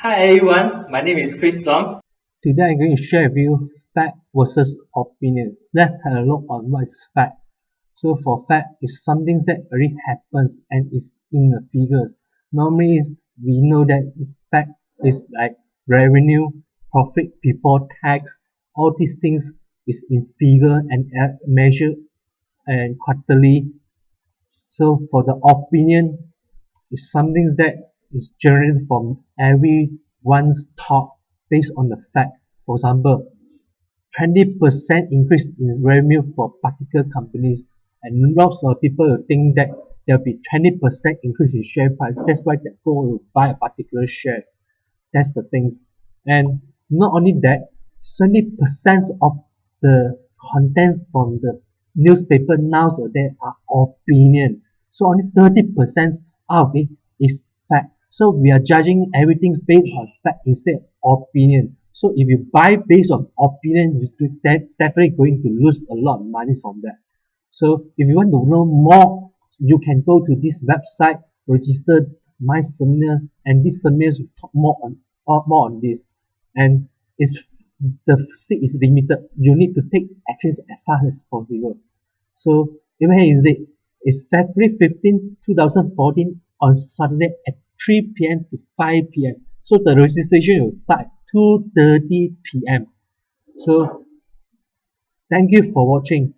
Hi everyone, my name is Chris Zong. Today I'm going to share with you fact versus opinion. Let's have a look on what is fact. So for fact, it's something that already happens and is in the figures. Normally, we know that fact is like revenue, profit before tax, all these things is in figure and measure and quarterly. So for the opinion, it's something that is generated from everyone's thought based on the fact. For example, 20% increase in revenue for particular companies and lots of people think that there'll be 20% increase in share price. That's why they go to buy a particular share. That's the things. And not only that, 70% of the content from the newspaper nowadays are opinion. So only 30% out of it is. So we are judging everything based on fact instead of opinion. So if you buy based on opinion, you're definitely going to lose a lot of money from that. So if you want to know more, you can go to this website, register my seminar, and this seminar will talk more on more on this. And it's the seat is limited. You need to take actions as fast as possible. So where is it? It's February 15, 2014 on Saturday at 3 p.m. to 5 p.m. So the registration will start at 2.30 p.m. So thank you for watching.